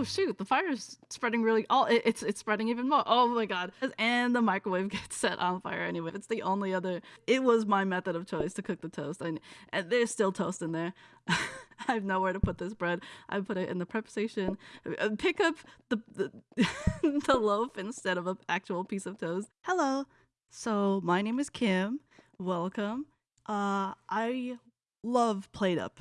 oh shoot, the fire is spreading really. Oh, it, it's it's spreading even more. Oh my god! And the microwave gets set on fire anyway. It's the only other. It was my method of choice to cook the toast, and, and there's still toast in there. I have nowhere to put this bread. I put it in the prep station. Uh, pick up the the, the loaf instead of an actual piece of toast. Hello. So my name is Kim. Welcome. Uh, I love PlateUp,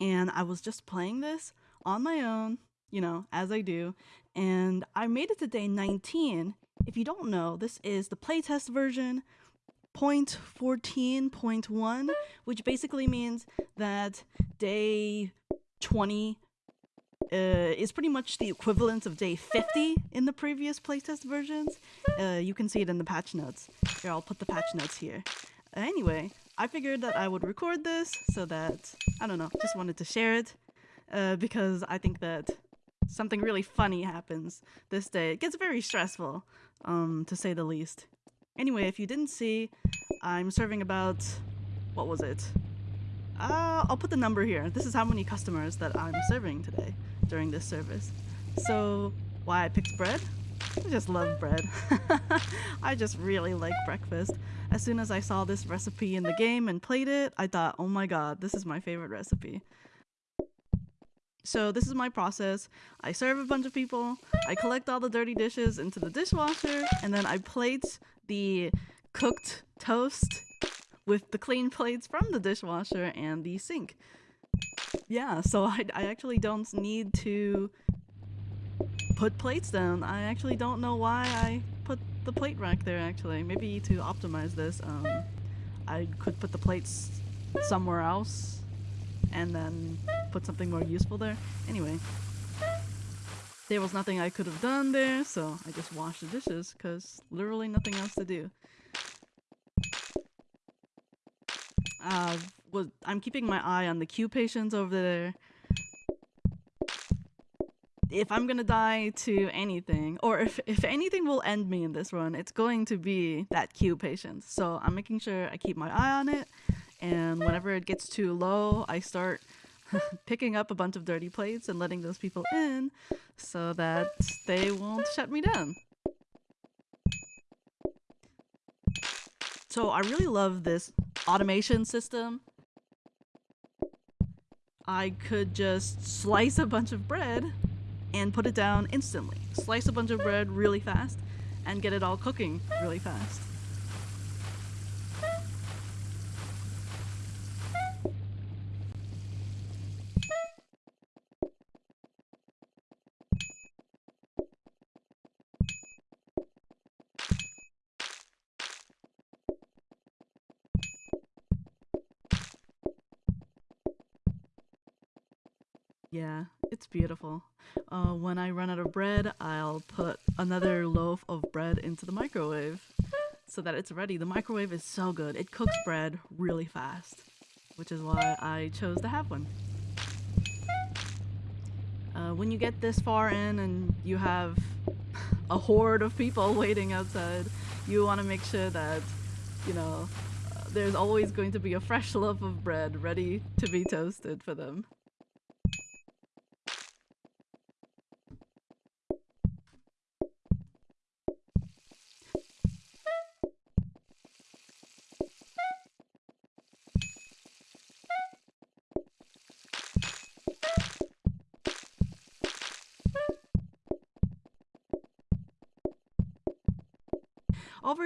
and I was just playing this on my own, you know, as I do, and I made it to day 19. If you don't know, this is the playtest version. 0.14.1, which basically means that day 20 uh, is pretty much the equivalent of day 50 in the previous playtest versions. Uh, you can see it in the patch notes. Here, I'll put the patch notes here. Anyway, I figured that I would record this so that, I don't know, just wanted to share it uh, because I think that something really funny happens this day. It gets very stressful, um, to say the least. Anyway, if you didn't see, I'm serving about, what was it? Uh, I'll put the number here. This is how many customers that I'm serving today during this service. So, why I picked bread? I just love bread. I just really like breakfast. As soon as I saw this recipe in the game and played it, I thought, oh my god, this is my favorite recipe. So this is my process. I serve a bunch of people, I collect all the dirty dishes into the dishwasher, and then I plate the cooked toast with the clean plates from the dishwasher and the sink. Yeah, so I, I actually don't need to put plates down. I actually don't know why I put the plate rack there actually. Maybe to optimize this, um, I could put the plates somewhere else and then put something more useful there. Anyway, there was nothing I could have done there, so I just washed the dishes, because literally nothing else to do. Uh, was, I'm keeping my eye on the queue patience over there. If I'm gonna die to anything, or if, if anything will end me in this run, it's going to be that queue patient. So I'm making sure I keep my eye on it, and whenever it gets too low, I start picking up a bunch of dirty plates and letting those people in so that they won't shut me down. So I really love this automation system. I could just slice a bunch of bread and put it down instantly. Slice a bunch of bread really fast and get it all cooking really fast. Yeah, it's beautiful. Uh, when I run out of bread, I'll put another loaf of bread into the microwave so that it's ready. The microwave is so good. It cooks bread really fast, which is why I chose to have one. Uh, when you get this far in and you have a horde of people waiting outside, you want to make sure that, you know, uh, there's always going to be a fresh loaf of bread ready to be toasted for them.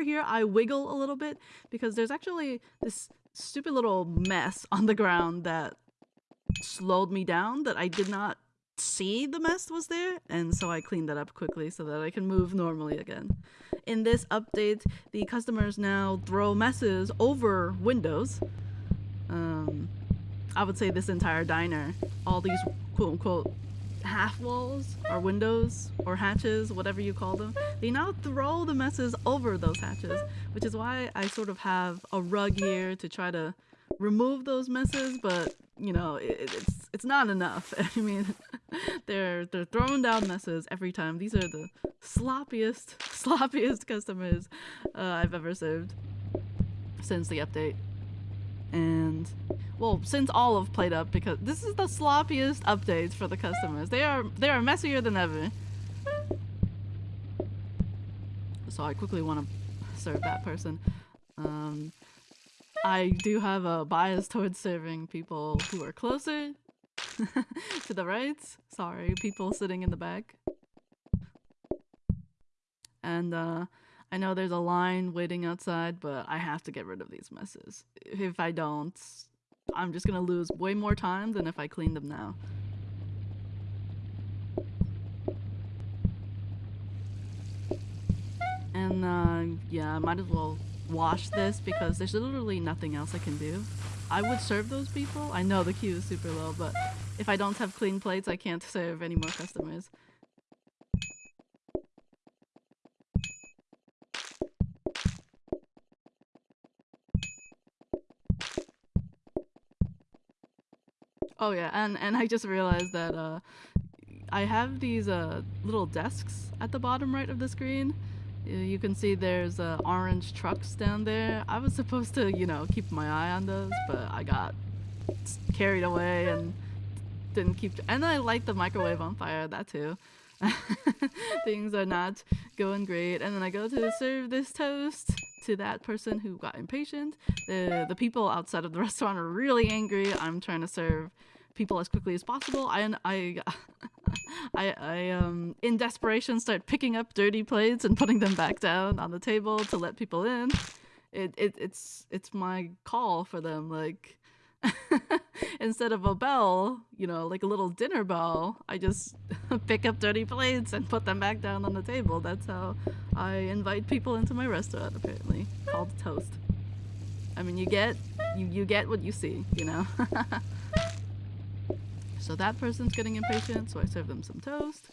Here, I wiggle a little bit because there's actually this stupid little mess on the ground that slowed me down that I did not see the mess was there and so I cleaned that up quickly so that I can move normally again. In this update, the customers now throw messes over windows. Um, I would say this entire diner, all these quote unquote half walls or windows or hatches, whatever you call them, they now throw the messes over those hatches, which is why I sort of have a rug here to try to remove those messes, but you know, it, it's it's not enough. I mean, they're they're throwing down messes every time. These are the sloppiest, sloppiest customers uh, I've ever served since the update. And well, since all of PlateUp because this is the sloppiest updates for the customers. They are they are messier than ever. So I quickly want to serve that person. Um, I do have a bias towards serving people who are closer to the right. Sorry, people sitting in the back. And uh, I know there's a line waiting outside, but I have to get rid of these messes. If I don't, I'm just gonna lose way more time than if I clean them now. And uh, yeah, I might as well wash this because there's literally nothing else I can do. I would serve those people. I know the queue is super low, but if I don't have clean plates, I can't serve any more customers. Oh yeah, and and I just realized that uh, I have these uh, little desks at the bottom right of the screen. You can see there's uh, orange trucks down there. I was supposed to, you know, keep my eye on those, but I got carried away and didn't keep. And I light the microwave on fire. That too. Things are not going great. And then I go to serve this toast to that person who got impatient. The the people outside of the restaurant are really angry. I'm trying to serve people as quickly as possible. I I I, I um in desperation start picking up dirty plates and putting them back down on the table to let people in. It, it it's it's my call for them like instead of a bell, you know, like a little dinner bell, I just pick up dirty plates and put them back down on the table. That's how I invite people into my restaurant apparently, called Toast. I mean, you get you you get what you see, you know. So that person's getting impatient, so I serve them some toast.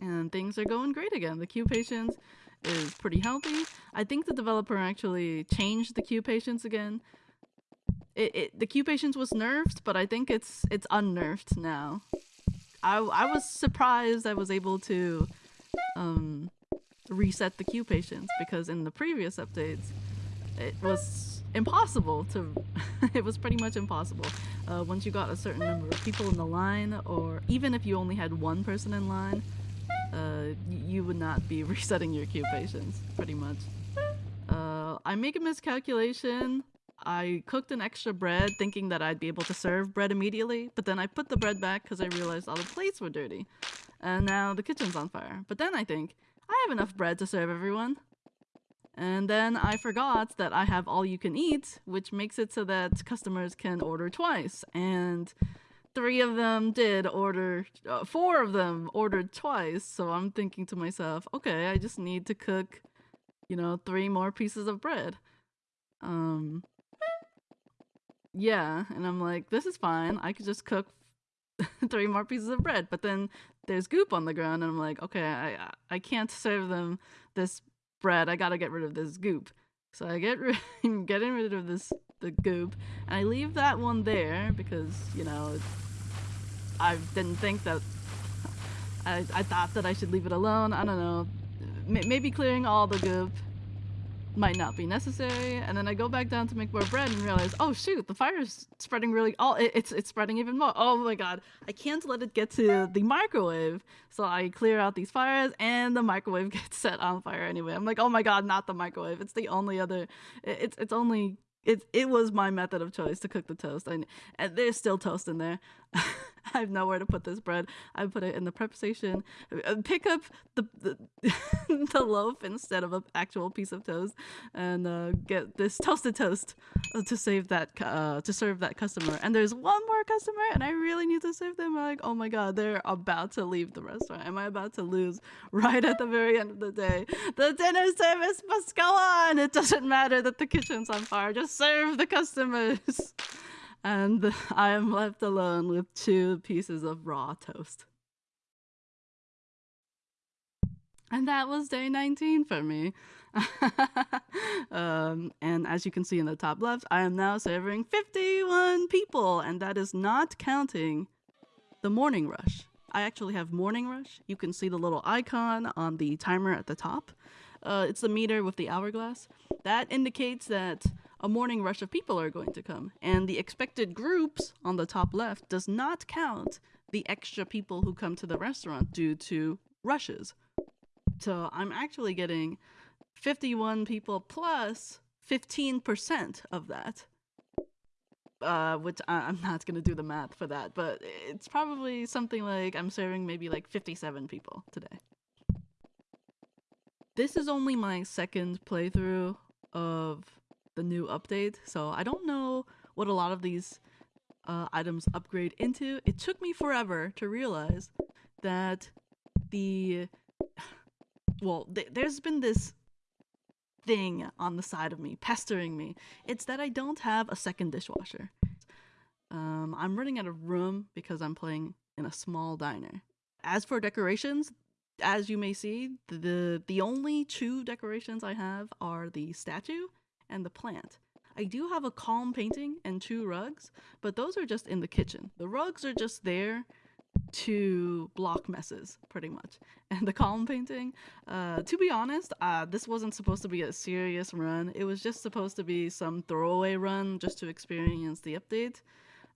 And things are going great again. The queue patience is pretty healthy. I think the developer actually changed the queue patience again. It, it the queue patience was nerfed, but I think it's it's unnerfed now. I I was surprised I was able to um reset the queue patience because in the previous updates it was impossible to it was pretty much impossible. Uh, once you got a certain number of people in the line or even if you only had one person in line uh, you would not be resetting your queue patience pretty much. Uh, I make a miscalculation. I cooked an extra bread thinking that I'd be able to serve bread immediately but then I put the bread back because I realized all the plates were dirty. And now the kitchen's on fire. But then I think I have enough bread to serve everyone and then I forgot that I have all you can eat, which makes it so that customers can order twice. And three of them did order, uh, four of them ordered twice. So I'm thinking to myself, okay, I just need to cook, you know, three more pieces of bread. Um, yeah, and I'm like, this is fine. I could just cook three more pieces of bread. But then there's goop on the ground, and I'm like, okay, I I can't serve them this bread. I gotta get rid of this goop. So I get rid, getting rid of this the goop, and I leave that one there because you know I didn't think that I I thought that I should leave it alone. I don't know. M maybe clearing all the goop might not be necessary. And then I go back down to make more bread and realize, oh shoot, the fire is spreading really. Oh, it, it's it's spreading even more. Oh my god, I can't let it get to the microwave. So I clear out these fires, and the microwave gets set on fire anyway. I'm like, oh my god, not the microwave. It's the only other. It's it's only. It, it was my method of choice to cook the toast. and there's still toast in there. I have nowhere to put this bread. I put it in the prep station. Uh, pick up the the, the loaf instead of an actual piece of toast, and uh, get this toasted toast uh, to save that uh, to serve that customer. And there's one more customer, and I really need to serve them. I'm like, oh my god, they're about to leave the restaurant. Am I about to lose right at the very end of the day? The dinner service must go on. It doesn't matter that the kitchen's on fire. Just serve the customers and I am left alone with two pieces of raw toast. And that was day 19 for me. um, and as you can see in the top left, I am now serving 51 people, and that is not counting the morning rush. I actually have morning rush. You can see the little icon on the timer at the top. Uh, it's the meter with the hourglass. That indicates that a morning rush of people are going to come. And the expected groups on the top left does not count the extra people who come to the restaurant due to rushes. So I'm actually getting 51 people plus 15% of that. Uh, which I- I'm not gonna do the math for that, but it's probably something like I'm serving maybe like 57 people today. This is only my second playthrough of the new update, so I don't know what a lot of these uh, items upgrade into. It took me forever to realize that the well, th- there's been this thing on the side of me pestering me. It's that I don't have a second dishwasher. Um, I'm running out of room because I'm playing in a small diner. As for decorations, as you may see, the the only two decorations I have are the statue and the plant. I do have a calm painting and two rugs, but those are just in the kitchen. The rugs are just there to block messes, pretty much. And the calm painting, uh, to be honest, uh, this wasn't supposed to be a serious run. It was just supposed to be some throwaway run just to experience the update.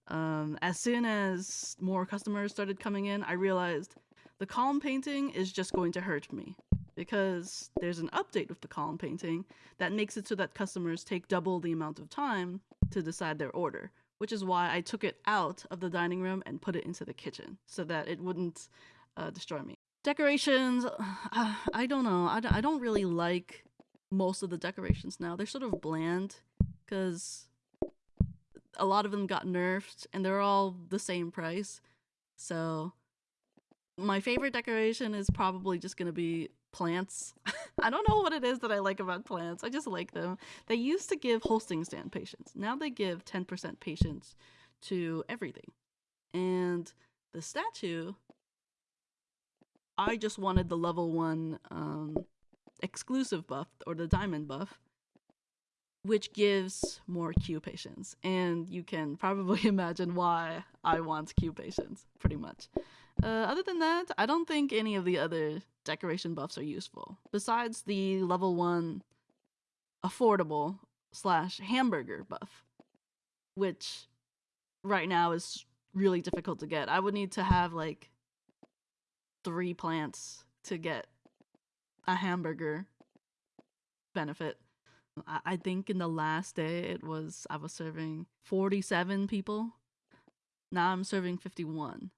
Um, as soon as more customers started coming in, I realized the calm painting is just going to hurt me because there's an update with the calm painting that makes it so that customers take double the amount of time to decide their order, which is why I took it out of the dining room and put it into the kitchen so that it wouldn't uh, destroy me. Decorations, uh, I don't know. I, don't really like most of the decorations now. They're sort of bland because a lot of them got nerfed and they're all the same price. So my favorite decoration is probably just going to be plants. I don't know what it is that I like about plants. I just like them. They used to give hosting stand patience. Now they give 10% patience to everything. And the statue, I just wanted the level 1 um, exclusive buff or the diamond buff which gives more Q patience. And you can probably imagine why I want Q patience, pretty much. Uh, other than that, I don't think any of the other decoration buffs are useful. Besides the level 1 affordable slash hamburger buff, which right now is really difficult to get. I would need to have like three plants to get a hamburger benefit. I, I think in the last day it was I was serving 47 people. Now I'm serving 51.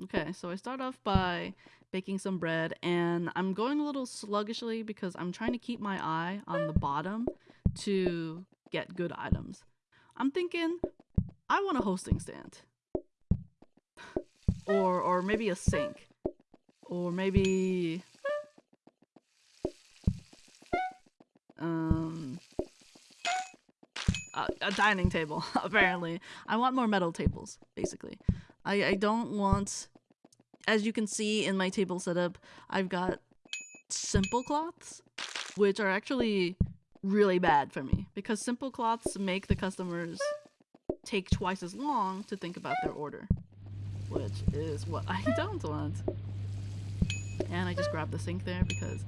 Okay, so I start off by baking some bread and I'm going a little sluggishly because I'm trying to keep my eye on the bottom to get good items. I'm thinking I want a hosting stand. Or or maybe a sink. Or maybe um a, a dining table apparently i want more metal tables basically i i don't want as you can see in my table setup i've got simple cloths which are actually really bad for me because simple cloths make the customers take twice as long to think about their order which is what i don't want and i just grabbed the sink there because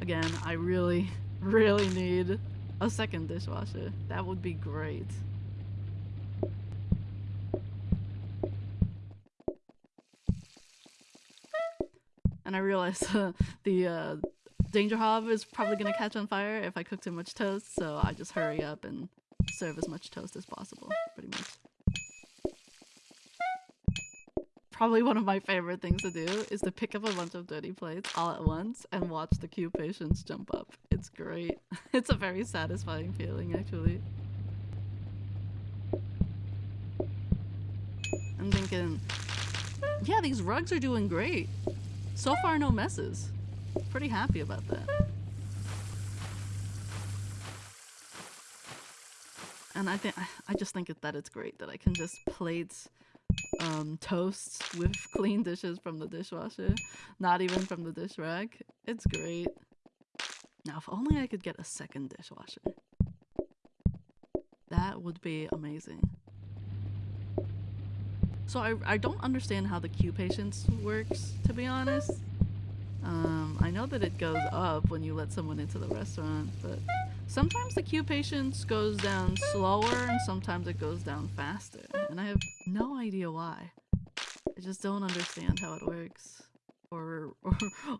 again i really really need a second dishwasher. That would be great. And I realized uh, the uh, danger hob is probably gonna catch on fire if I cook too much toast, so I just hurry up and serve as much toast as possible, pretty much. Probably one of my favorite things to do is to pick up a bunch of dirty plates all at once and watch the queue patience jump up. It's great. It's a very satisfying feeling, actually. I'm thinking, yeah, these rugs are doing great. So far, no messes. Pretty happy about that. And I think I just think that it's great that I can just plate um, toasts with clean dishes from the dishwasher, not even from the dish rack. It's great. Now, if only I could get a second dishwasher. That would be amazing. So I, I don't understand how the queue patience works, to be honest. Um, I know that it goes up when you let someone into the restaurant, but sometimes the queue patience goes down slower and sometimes it goes down faster. And I have no idea why. I just don't understand how it works. Or, or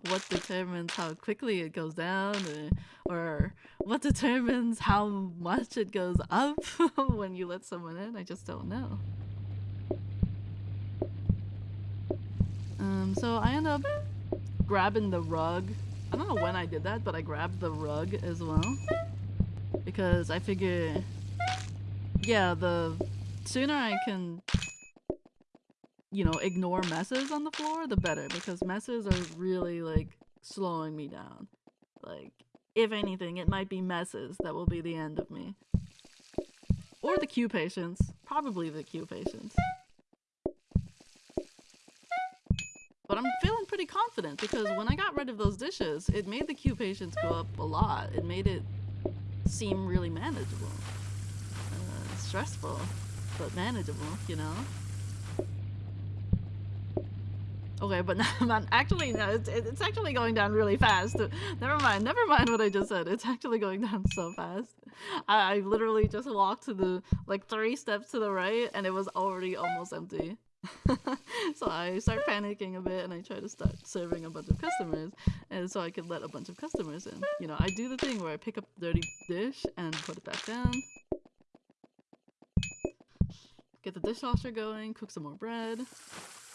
what determines how quickly it goes down, or, or what determines how much it goes up when you let someone in. I just don't know. Um, so I end up grabbing the rug. I don't know when I did that, but I grabbed the rug as well. Because I figure, yeah, the sooner I can, you know, ignore messes on the floor, the better. Because messes are really, like, slowing me down. Like, if anything, it might be messes that will be the end of me. Or the queue patience. Probably the queue patience. But I'm feeling pretty confident because when I got rid of those dishes, it made the queue patience go up a lot. It made it seem really manageable. Uh, stressful, but manageable, you know? Okay, but not, actually, no, it's, it's actually going down really fast. Never mind, never mind what I just said. It's actually going down so fast. I, I literally just walked to the, like, three steps to the right, and it was already almost empty. so I start panicking a bit and I try to start serving a bunch of customers and so I could let a bunch of customers in. You know, I do the thing where I pick up the dirty dish and put it back down. Get the dishwasher going, cook some more bread.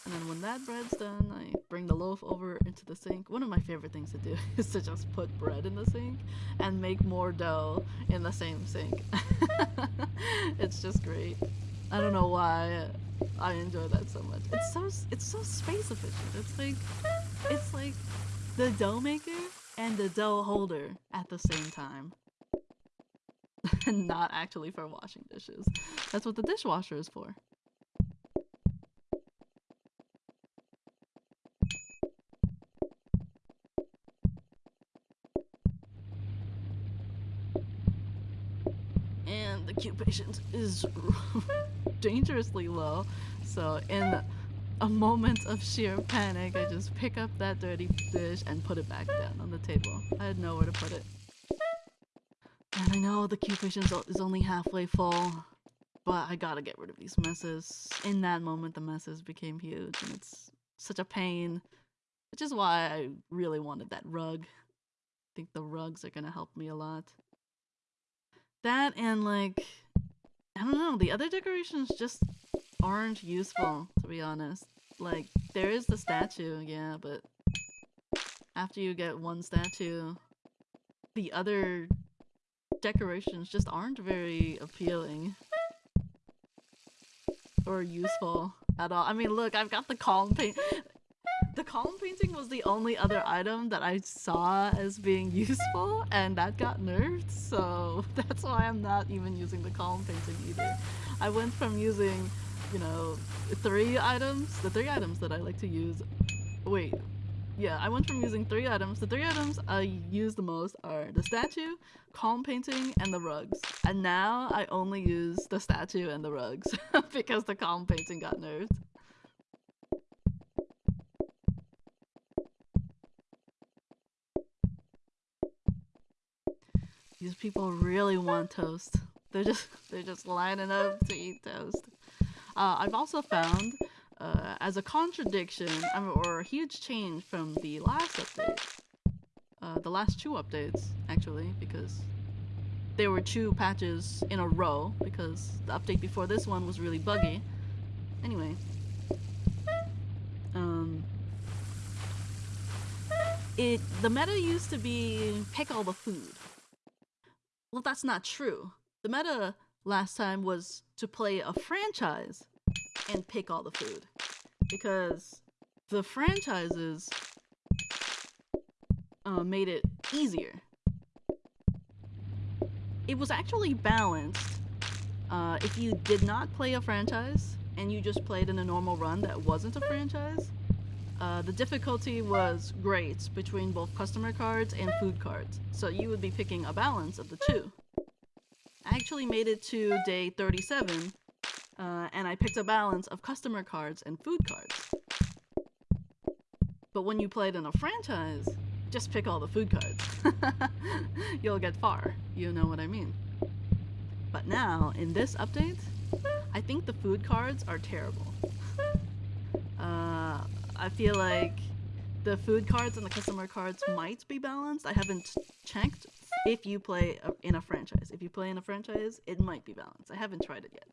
And then when that bread's done, I bring the loaf over into the sink. One of my favorite things to do is to just put bread in the sink and make more dough in the same sink. it's just great. I don't know why I enjoy that so much. It's so it's so space efficient. It's like it's like the dough maker and the dough holder at the same time. Not actually for washing dishes. That's what the dishwasher is for. Queue is dangerously low. So in a moment of sheer panic, I just pick up that dirty dish and put it back down on the table. I had nowhere to put it. And I know the patience is only halfway full, but I gotta get rid of these messes. In that moment, the messes became huge, and it's such a pain. Which is why I really wanted that rug. I think the rugs are gonna help me a lot. That and like I don't know, the other decorations just aren't useful, to be honest. Like, there is the statue, yeah, but after you get one statue, the other decorations just aren't very appealing. Or useful at all. I mean, look, I've got the calm paint. The calm painting was the only other item that I saw as being useful, and that got nerfed, so that's why I'm not even using the calm painting either. I went from using, you know, three items, the three items that I like to use. Wait, yeah, I went from using three items. The three items I use the most are the statue, calm painting, and the rugs. And now I only use the statue and the rugs because the calm painting got nerfed. These people really want toast. They're just they're just lining up to eat toast. Uh, I've also found, uh, as a contradiction or a huge change from the last update, uh, the last two updates actually, because there were two patches in a row because the update before this one was really buggy. Anyway, um, it the meta used to be pick all the food well, that's not true. The meta last time was to play a franchise and pick all the food. Because the franchises uh, made it easier. It was actually balanced uh, if you did not play a franchise and you just played in a normal run that wasn't a franchise. Uh, the difficulty was great between both customer cards and food cards, so you would be picking a balance of the two. I actually made it to day 37, uh, and I picked a balance of customer cards and food cards. But when you play it in a franchise, just pick all the food cards. You'll get far. You know what I mean. But now, in this update, I think the food cards are terrible. Uh, I feel like the food cards and the customer cards might be balanced. I haven't checked if you play in a franchise. If you play in a franchise, it might be balanced. I haven't tried it yet.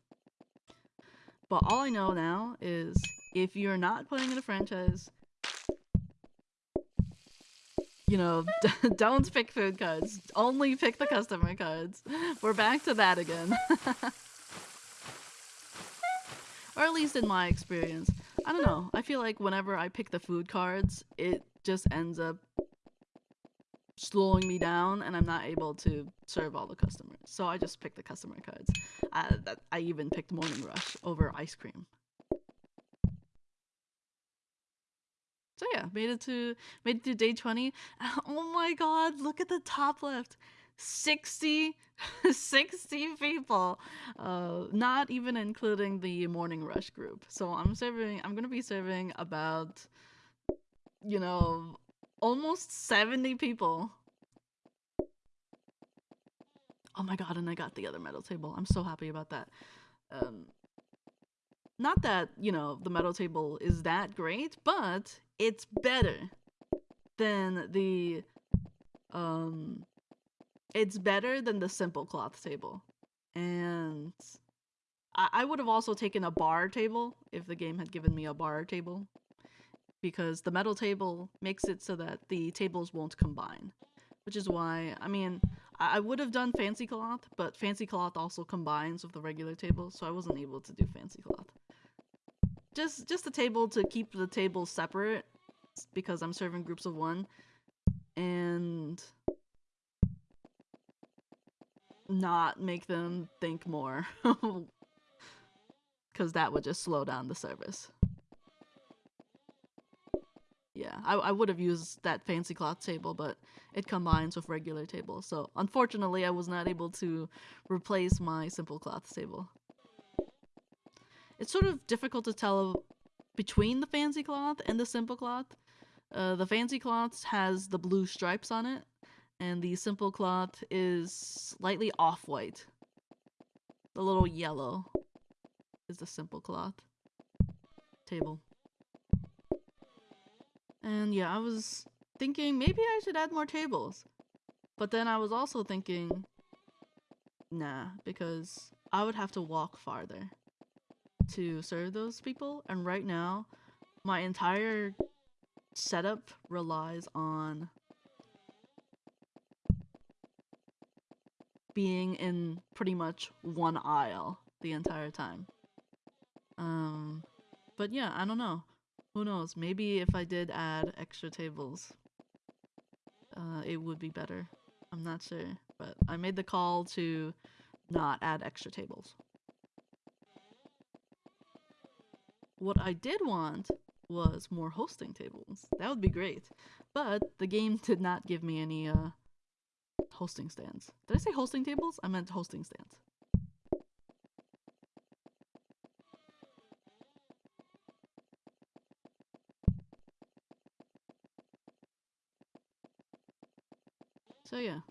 But all I know now is if you're not playing in a franchise, you know, don't pick food cards. Only pick the customer cards. We're back to that again. or at least in my experience. I don't know. I feel like whenever I pick the food cards, it just ends up slowing me down and I'm not able to serve all the customers. So I just pick the customer cards. I, that, I even picked Morning Rush over ice cream. So yeah, made it to made it to day 20. Oh my god, look at the top left. 60 60 people uh not even including the morning rush group. So i'm serving i'm gonna be serving about you know almost 70 people. Oh my god and i got the other metal table. I'm so happy about that. Um not that you know the metal table is that great but it's better than the um it's better than the simple cloth table. And I, I would have also taken a bar table if the game had given me a bar table. Because the metal table makes it so that the tables won't combine. Which is why, I mean, I, I would have done fancy cloth, but fancy cloth also combines with the regular table, so I wasn't able to do fancy cloth. Just just a table to keep the tables separate because I'm serving groups of one. And not make them think more. Because that would just slow down the service. Yeah, I, I would have used that fancy cloth table, but it combines with regular table. So unfortunately, I was not able to replace my simple cloth table. It's sort of difficult to tell between the fancy cloth and the simple cloth. Uh, the fancy cloth has the blue stripes on it, and the simple cloth is slightly off-white. The little yellow is the simple cloth table. And yeah, I was thinking maybe I should add more tables. But then I was also thinking, nah, because I would have to walk farther to serve those people. And right now, my entire setup relies on being in pretty much one aisle the entire time. Um, but yeah, I don't know. Who knows? Maybe if I did add extra tables, uh, it would be better. I'm not sure, but I made the call to not add extra tables. What I did want was more hosting tables. That would be great. But the game did not give me any uh, hosting stands. Did I say hosting tables? I meant hosting stands. So yeah.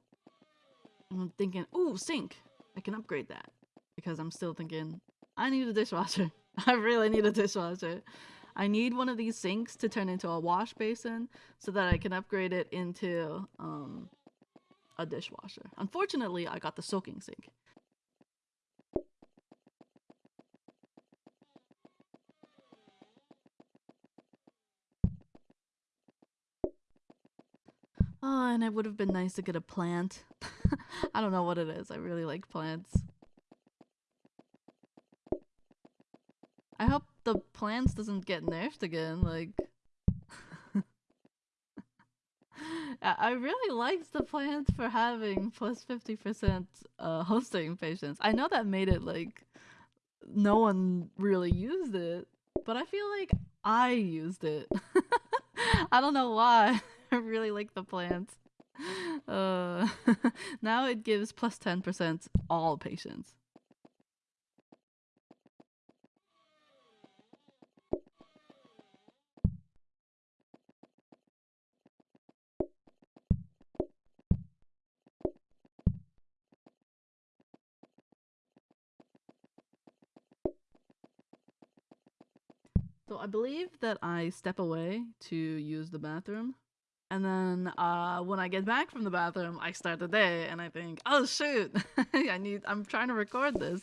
I'm thinking, ooh, sink. I can upgrade that. Because I'm still thinking, I need a dishwasher. I really need a dishwasher. I need one of these sinks to turn into a wash basin so that I can upgrade it into um, a dishwasher. Unfortunately, I got the soaking sink. Oh, and it would have been nice to get a plant. I don't know what it is. I really like plants. I hope the plants doesn't get nerfed again, like... I really liked the plans for having plus 50% uh, hosting patience. I know that made it like no one really used it, but I feel like I used it. I don't know why. I really like the plans. Uh, now it gives plus 10% all patience. So I believe that I step away to use the bathroom. And then uh, when I get back from the bathroom, I start the day and I think, oh shoot, I need I'm trying to record this.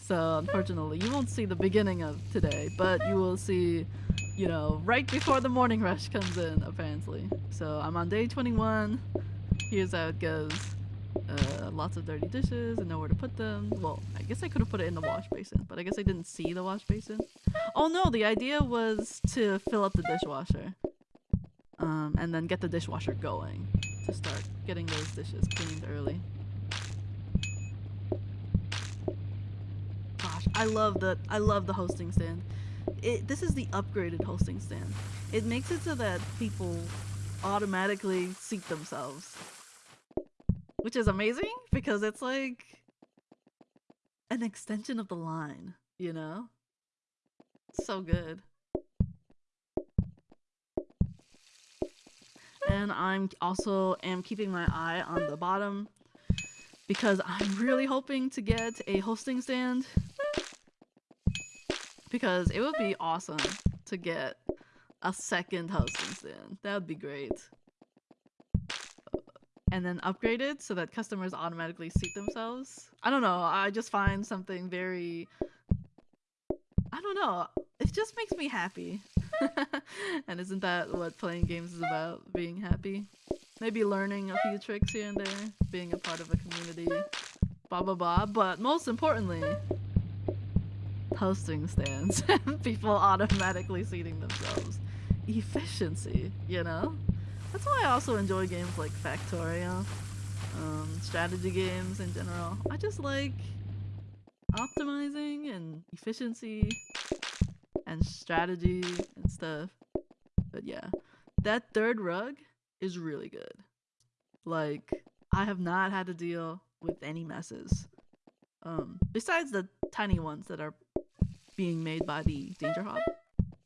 So unfortunately, you won't see the beginning of today, but you will see, you know, right before the morning rush comes in, apparently. So I'm on day 21. Here's how it goes. Uh, lots of dirty dishes and nowhere to put them. Well, I guess I could have put it in the wash basin, but I guess I didn't see the wash basin. Oh no, the idea was to fill up the dishwasher. Um, and then get the dishwasher going to start getting those dishes cleaned early. Gosh, I love the I love the hosting stand. It, this is the upgraded hosting stand. It makes it so that people automatically seat themselves which is amazing because it's like an extension of the line, you know? So good. And I'm also am keeping my eye on the bottom because I'm really hoping to get a hosting stand because it would be awesome to get a second hosting stand. That would be great and then upgraded so that customers automatically seat themselves. I don't know. I just find something very. I don't know. It just makes me happy. and isn't that what playing games is about? Being happy? Maybe learning a few tricks here and there, being a part of a community, blah blah blah. But most importantly, hosting stands people automatically seating themselves. Efficiency, you know? That's why I also enjoy games like Factorio, um, strategy games in general. I just like optimizing and efficiency and strategy and stuff. But yeah, that third rug is really good. Like, I have not had to deal with any messes. Um, besides the tiny ones that are being made by the Danger Hob.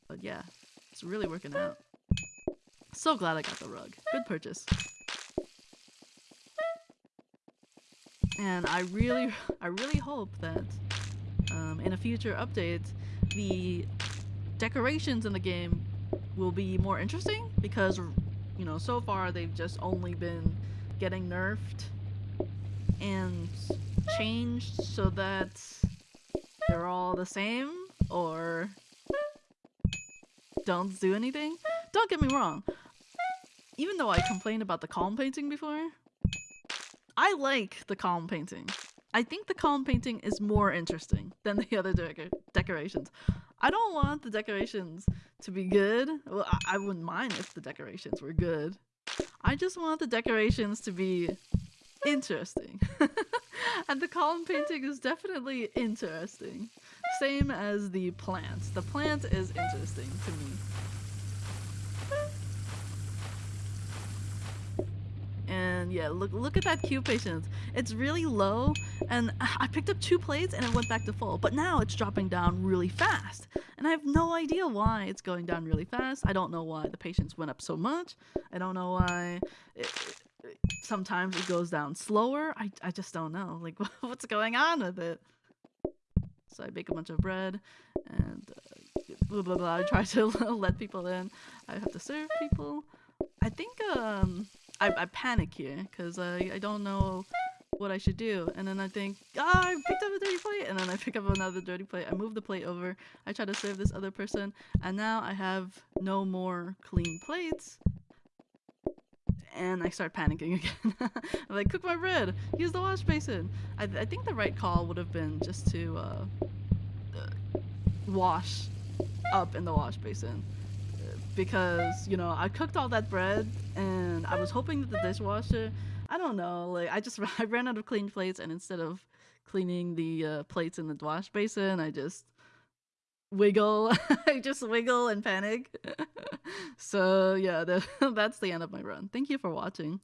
But yeah, it's really working out. So glad I got the rug. Good purchase. And I really, I really hope that um, in a future update, the decorations in the game will be more interesting because, you know, so far they've just only been getting nerfed and changed so that they're all the same or don't do anything. Don't get me wrong, even though I complained about the calm painting before, I like the calm painting. I think the calm painting is more interesting than the other de decorations. I don't want the decorations to be good. Well, I, I wouldn't mind if the decorations were good. I just want the decorations to be interesting. and the calm painting is definitely interesting. Same as the plant. The plant is interesting to me. And yeah, look look at that queue patience. It's really low, and I picked up two plates and it went back to full. But now it's dropping down really fast, and I have no idea why it's going down really fast. I don't know why the patience went up so much. I don't know why. It, it, sometimes it goes down slower. I I just don't know. Like what's going on with it? So I bake a bunch of bread and uh, blah blah blah. I try to let people in. I have to serve people. I think um I, I panic here because I, I don't know what I should do. And then I think, ah, I picked up a dirty plate. And then I pick up another dirty plate. I move the plate over. I try to serve this other person. And now I have no more clean plates. And I start panicking again. I'm like, cook my bread. Use the wash basin. I, I think the right call would have been just to uh, uh, wash up in the wash basin because you know I cooked all that bread and I was hoping that the dishwasher I don't know like I just I ran out of clean plates and instead of cleaning the uh, plates in the wash basin I just wiggle I just wiggle and panic. So yeah that's the end of my run. Thank you for watching